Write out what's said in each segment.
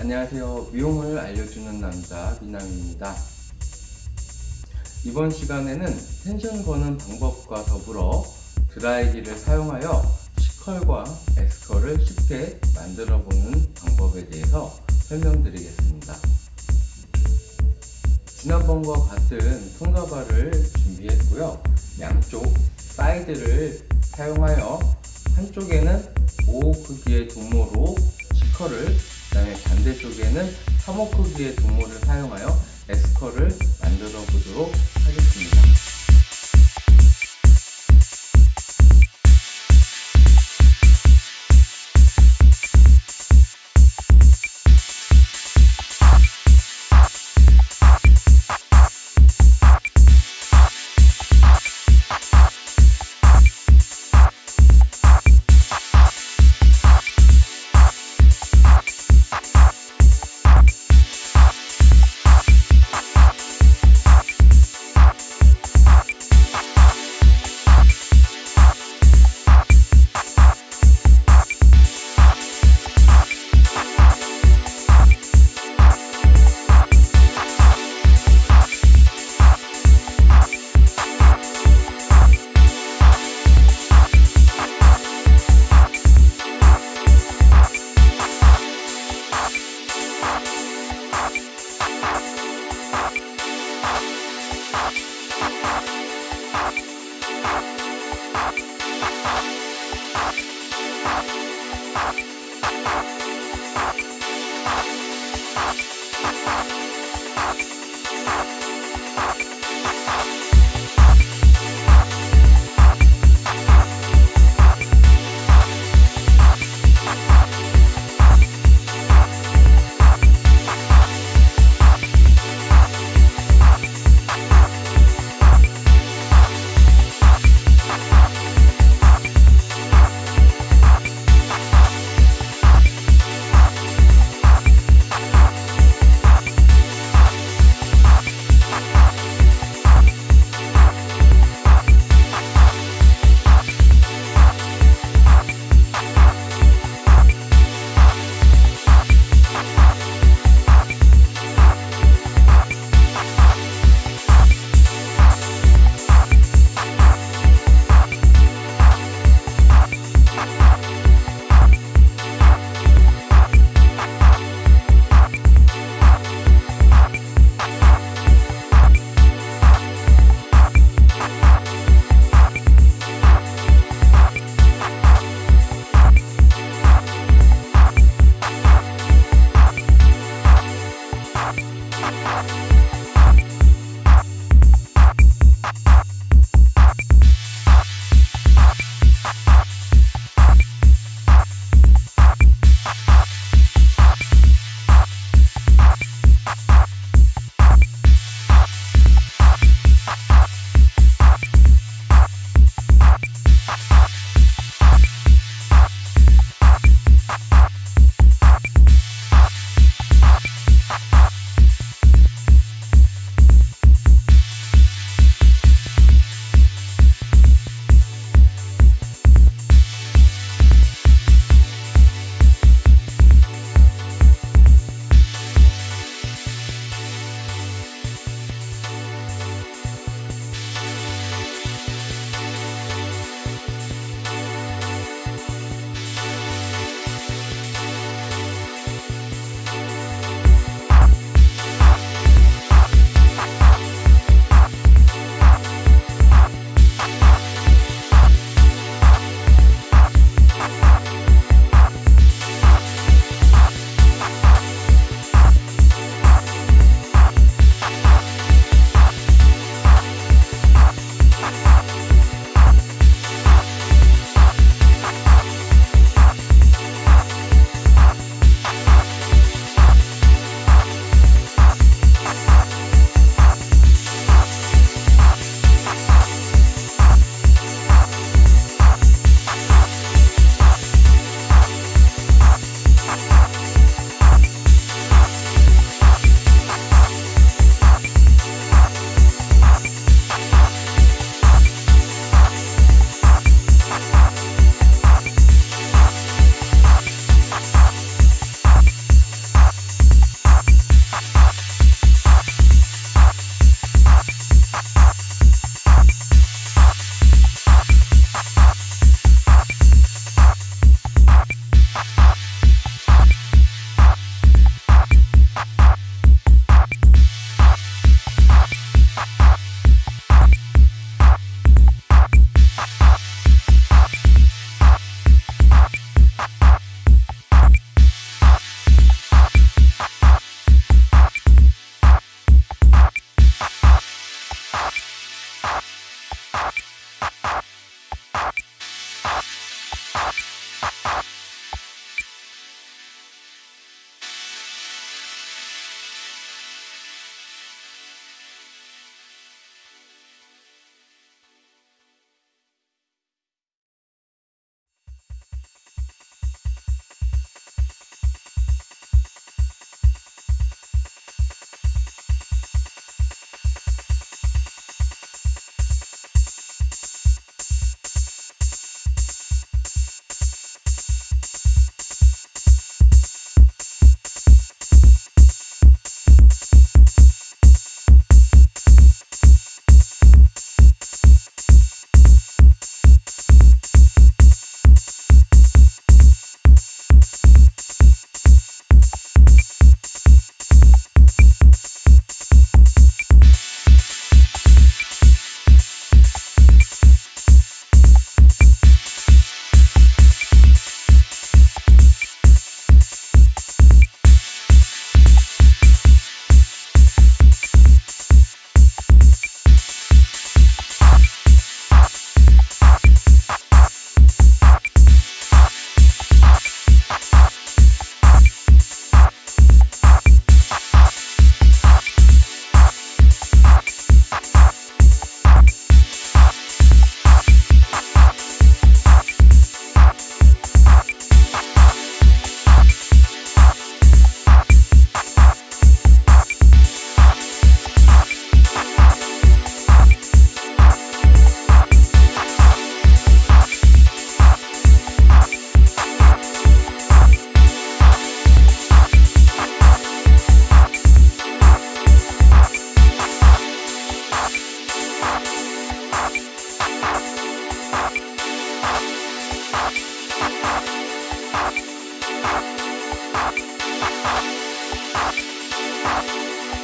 안녕하세요. 미용을 알려주는 남자 미남입니다. 이번 시간에는 텐션 거는 방법과 더불어 드라이기를 사용하여 C컬과 S컬을 쉽게 만들어 보는 방법에 대해서 설명드리겠습니다. 지난번과 같은 통가발을 준비했고요. 양쪽 사이드를 사용하여 한쪽에는 5호 크기의 두모로 C컬을 그 다음에 반대쪽에는 3호 크기의 두모를 사용하여 S컬을 만들어 보도록 하겠습니다. Thank you.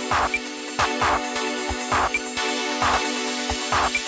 Thank you.